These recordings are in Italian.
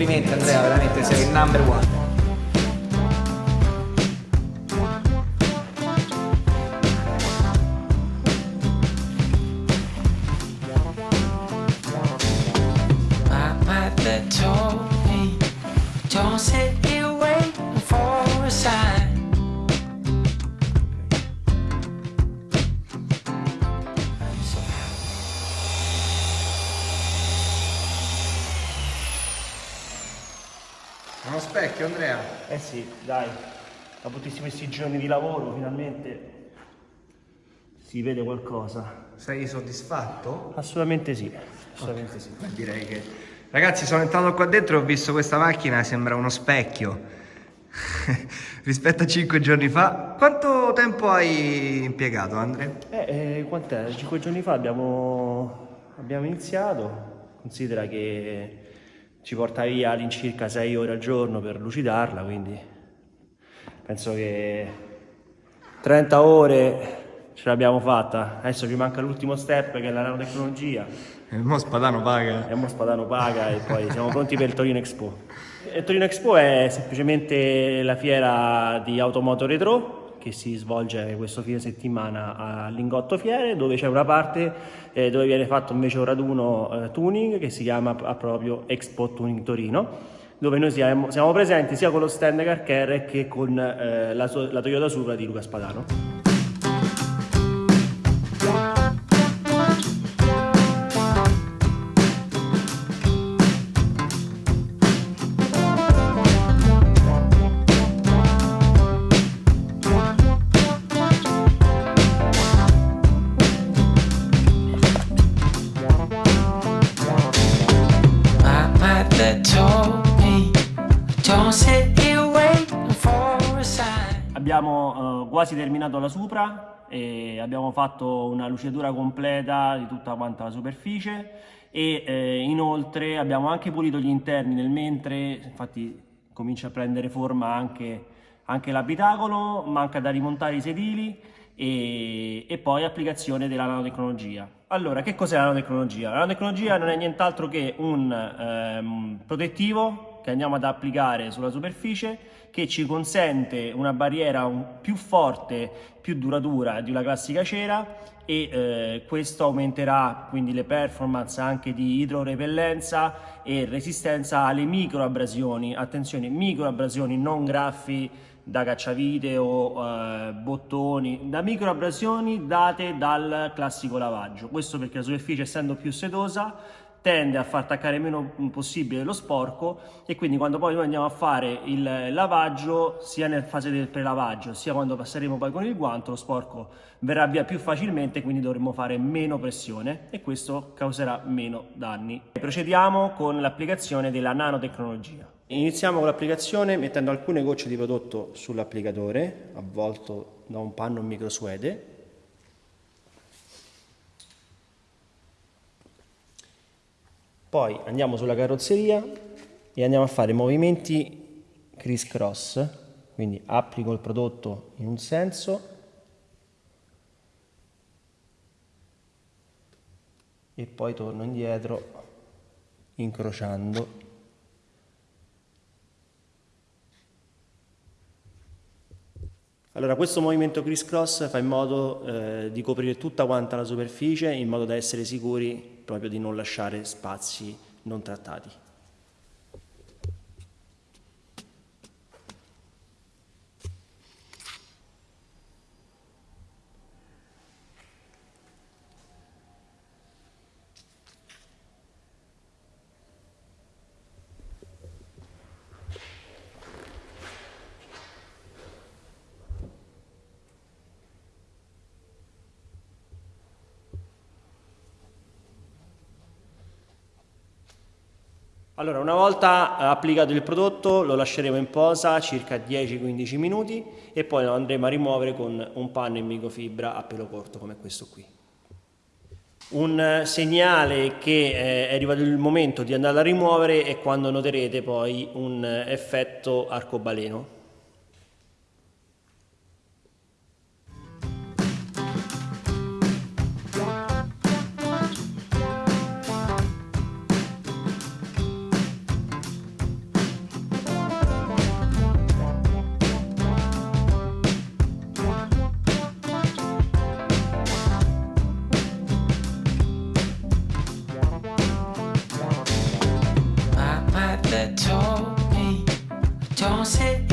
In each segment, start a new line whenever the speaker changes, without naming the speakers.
Complimenti Andrea, veramente sei il number one.
Don't sit
Uno specchio, Andrea.
Eh sì, dai, dopo tutti questi giorni di lavoro finalmente si vede qualcosa.
Sei soddisfatto?
Assolutamente sì, assolutamente sì.
Beh, direi che... Ragazzi, sono entrato qua dentro e ho visto questa macchina, sembra uno specchio. Rispetto a cinque giorni fa. Quanto tempo hai impiegato, Andrea?
Eh, eh, quant'è? Cinque giorni fa abbiamo, abbiamo iniziato, considera che ci porta via all'incirca 6 ore al giorno per lucidarla, quindi penso che 30 ore ce l'abbiamo fatta. Adesso ci manca l'ultimo step che è la nanotecnologia.
Il mo spadano paga.
E mo Spadano paga e poi siamo pronti per il Torino Expo. Il Torino Expo è semplicemente la fiera di automoto retro che si svolge questo fine settimana a Lingotto Fiere dove c'è una parte eh, dove viene fatto invece un raduno eh, tuning che si chiama proprio Expo Tuning Torino dove noi siamo, siamo presenti sia con lo stand Car Care che con eh, la, la Toyota Supra di Luca Spadano. Abbiamo eh, quasi terminato la Supra e abbiamo fatto una lucidatura completa di tutta quanta la superficie e eh, inoltre abbiamo anche pulito gli interni nel mentre, infatti comincia a prendere forma anche, anche l'abitacolo, manca da rimontare i sedili e, e poi applicazione della nanotecnologia. Allora, che cos'è la nanotecnologia? La nanotecnologia non è nient'altro che un ehm, protettivo che andiamo ad applicare sulla superficie che ci consente una barriera più forte, più duratura di una classica cera e eh, questo aumenterà quindi le performance anche di idrorepellenza e resistenza alle microabrasioni. Attenzione, microabrasioni, non graffi da cacciavite o eh, bottoni, da microabrasioni date dal classico lavaggio. Questo perché la superficie essendo più setosa tende a far attaccare meno possibile lo sporco e quindi quando poi noi andiamo a fare il lavaggio sia nel fase del prelavaggio sia quando passeremo poi con il guanto lo sporco verrà via più facilmente quindi dovremo fare meno pressione e questo causerà meno danni. Procediamo con l'applicazione della nanotecnologia. Iniziamo con l'applicazione mettendo alcune gocce di prodotto sull'applicatore avvolto da un panno microsuede Poi andiamo sulla carrozzeria e andiamo a fare movimenti criss cross, quindi applico il prodotto in un senso e poi torno indietro incrociando. Allora, questo movimento criss cross fa in modo eh, di coprire tutta quanta la superficie in modo da essere sicuri proprio di non lasciare spazi non trattati. Allora, una volta eh, applicato il prodotto lo lasceremo in posa circa 10-15 minuti e poi lo andremo a rimuovere con un panno in microfibra a pelo corto come questo qui. Un eh, segnale che eh, è arrivato il momento di andarla a rimuovere è quando noterete poi un effetto arcobaleno.
told me, don't sit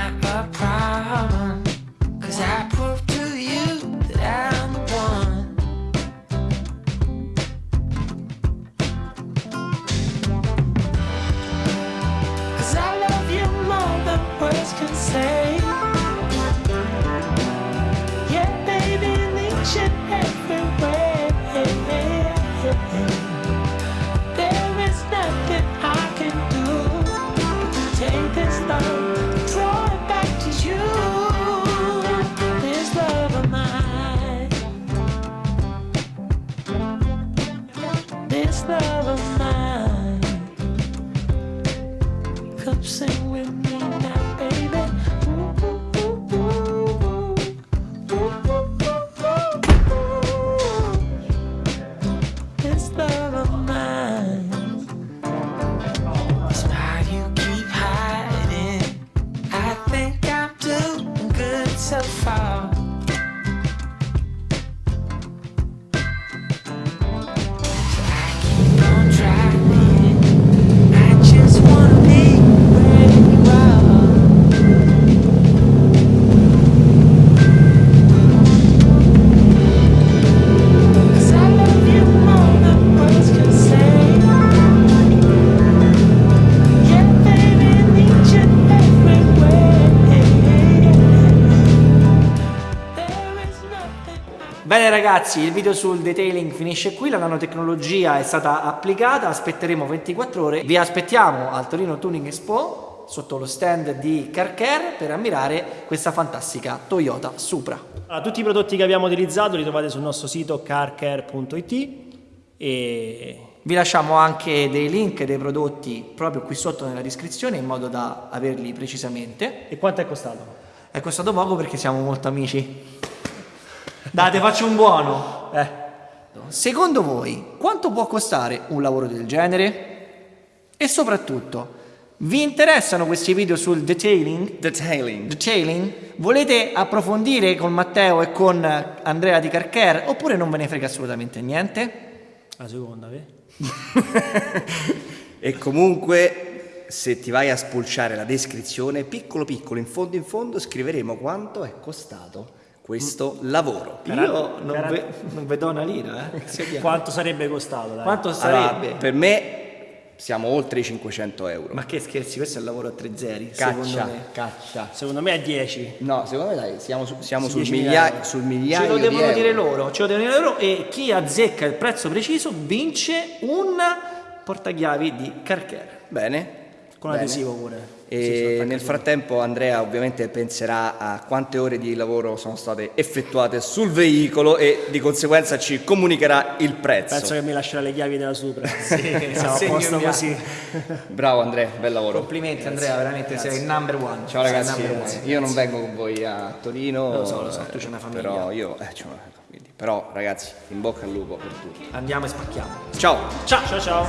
not a problem. This love of mine. Come sing
Bene ragazzi, il video sul detailing finisce qui, la nanotecnologia è stata applicata, aspetteremo 24 ore. Vi aspettiamo al Torino Tuning Expo sotto lo stand di Carcare per ammirare questa fantastica Toyota Supra.
Allora, tutti i prodotti che abbiamo utilizzato li trovate sul nostro sito carcare.it e
Vi lasciamo anche dei link dei prodotti proprio qui sotto nella descrizione in modo da averli precisamente.
E quanto è costato?
È costato poco perché siamo molto amici. Date, faccio un buono.
Eh,
Secondo voi, quanto può costare un lavoro del genere? E soprattutto, vi interessano questi video sul detailing?
Detailing.
Detailing? Volete approfondire con Matteo e con Andrea di Carcare oppure non ve ne frega assolutamente niente?
la seconda, vedi?
E comunque, se ti vai a spulciare la descrizione, piccolo piccolo, in fondo in fondo, scriveremo quanto è costato questo lavoro.
Io non, ve- non vedo una lira, eh.
Quanto sarebbe costato? Dai?
Quanto
Allora,
sarebbe?
per me siamo oltre i 500 euro.
Ma che scherzi, questo è il lavoro a tre zeri,
caccia,
secondo me.
caccia.
Secondo me è 10.
No, secondo me dai, siamo, su- siamo sul,
10.000
migliaio, sul
Ce
migliaio
lo
di
devono
euro.
dire loro, ce lo devono dire loro e chi azzecca il prezzo preciso vince un portachiavi di Carcare.
Bene.
Con
bene.
adesivo pure.
E nel frattempo Andrea ovviamente penserà a quante ore di lavoro sono state effettuate sul veicolo e di conseguenza ci comunicherà il prezzo.
Penso che mi lascerà le chiavi della Supra. Sì, siamo a posto così.
Bravo Andrea, bel lavoro.
Complimenti Andrea, veramente sei il number one.
Ciao ragazzi,
number one.
io non vengo con voi a Torino.
Lo so, lo so, tu c'hai una famiglia.
Però io, eh, c'ho una- quindi- però ragazzi, in bocca al lupo per tutti.
Andiamo e spacchiamo.
Ciao!
Ciao ciao ciao.